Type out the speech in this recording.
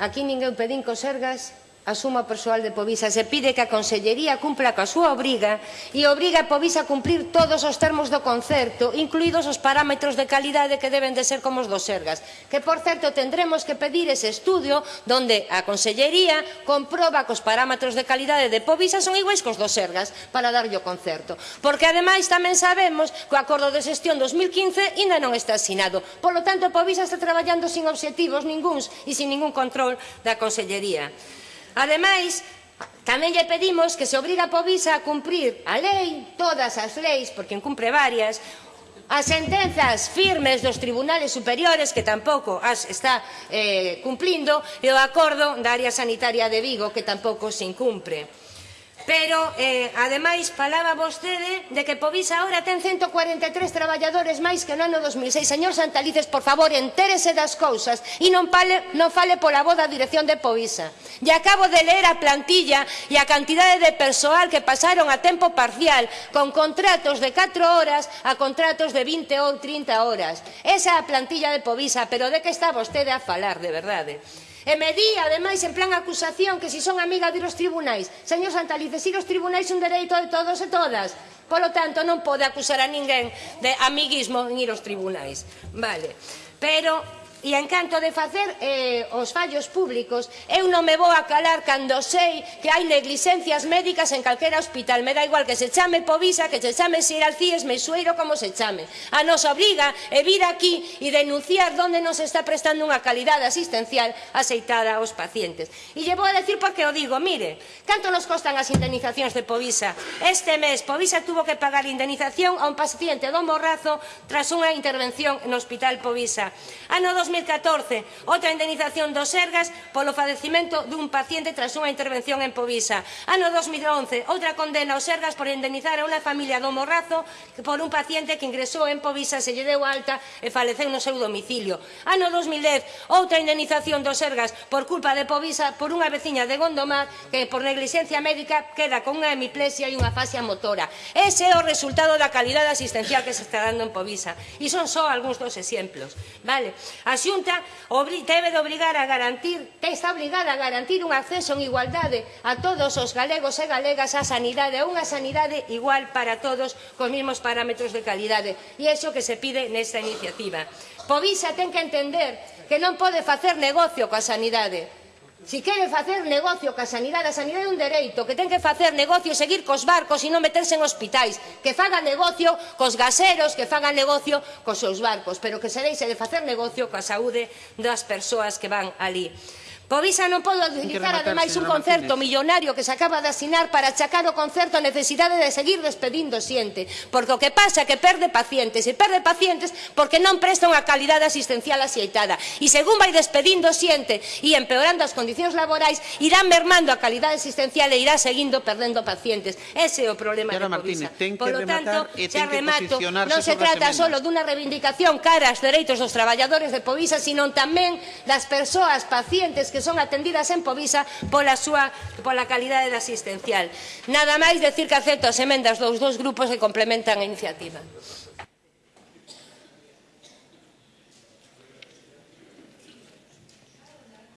Aquí ninguén pedín cosergas a suma persoal de Povisa se pide que a Consellería cumpla coa súa obriga e obriga a Povisa a cumprir todos os termos do concerto, incluídos os parámetros de calidade que deben de ser como os dos Sergas. Que, por certo, tendremos que pedir ese estudio donde a Consellería comproba que os parámetros de calidade de Povisa son iguais cos dos Sergas para darlle o concerto. Porque, ademais, tamén sabemos que o acordo de xestión 2015 ainda non está asinado. Por lo tanto, Povisa está traballando sin obxectivos ninguns e sin ningún control da Consellería. Ademais, tamén lle pedimos que se obriga a Povisa a cumprir a lei, todas as leis, porque incumpre varias, as sentenzas firmes dos tribunales superiores que tampouco as está eh, cumplindo e o acordo da área sanitaria de Vigo que tampouco se incumpre. Pero, eh, ademais, falaba vostede de que Povisa agora ten 143 traballadores máis que no ano 2006. Señor Santalices, por favor, entérese das cousas e non, pale, non fale pola voz da dirección de Povisa. E acabo de ler a plantilla e a cantidade de persoal que pasaron a tempo parcial con contratos de 4 horas a contratos de 20 ou 30 horas. Esa é a plantilla de Povisa, pero de que está vostede a falar, de verdade? E me di, ademais, en plan acusación, que si son amiga de los tribunais. Señor Santalice, ir los tribunais un dereito de todos e todas. Polo tanto, non pode acusar a ninguén de amiguismo en ir aos tribunais. Vale. Pero E en canto de facer eh, os fallos públicos, eu non me vou a calar cando sei que hai negligencias médicas en calquera hospital. Me da igual que se chame Povisa, que se chame Siralcíes, Meixueiro, como se chame. A nos obriga e vir aquí e denunciar onde nos está prestando unha calidade asistencial aceitada aos pacientes. E lle vou a decir porque o digo, mire, canto nos costan as indemnizacións de Povisa? Este mes Povisa tuvo que pagar indemnización a un paciente do Morrazo tras unha intervención no Hospital Povisa. Ano 2014, outra indemnización dos Sergas polo falecimento dun paciente tras unha intervención en Povisa. Ano 2011, outra condena aos Sergas por indemnizar a unha familia do Morrazo por un paciente que ingresou en Povisa, se lle deu alta e faleceu no seu domicilio. Ano 2010, outra indemnización dos Sergas por culpa de Povisa por unha veciña de Gondomar que por negligencia médica queda con unha hemiplesia e unha fascia motora. Ese é o resultado da calidade asistencial que se está dando en Povisa. E son só algúns dos exemplos. Vale? As Xunta debe de obrigar a garantir, está obligada a garantir un acceso en igualdade a todos os galegos e galegas á sanidade, a unha sanidade igual para todos, cos mesmos parámetros de calidade. E é iso que se pide nesta iniciativa. Povisa ten que entender que non pode facer negocio coa sanidade Si queren facer negocio ca sanidade, a sanidade é un dereito, que ten que facer negocio e seguir cos barcos e non meterse en hospitais, que faga negocio cos gaseros, que faga negocio cos seus barcos, pero que se deixe de facer negocio coa saúde das persoas que van ali. Pois Povisa non podo utilizar ademais un concerto Martínez. millonario que se acaba de asinar para achacar o concerto a necesidade de seguir despedindo xente, porque o que pasa é que perde pacientes e perde pacientes porque non presta unha calidade asistencial axeitada. E según vai despedindo xente e empeorando as condicións laborais, irá mermando a calidade asistencial e irá seguindo perdendo pacientes. Ese é o problema Señora de Martínez, ten que Polo tanto, e ten xa remato, non se trata só dunha reivindicación cara aos dereitos dos traballadores de Povisa, sino tamén das persoas pacientes que son atendidas en Povisa pola súa pola calidade da asistencial. Nada máis decir que acepto as emendas dos dous grupos que complementan a iniciativa.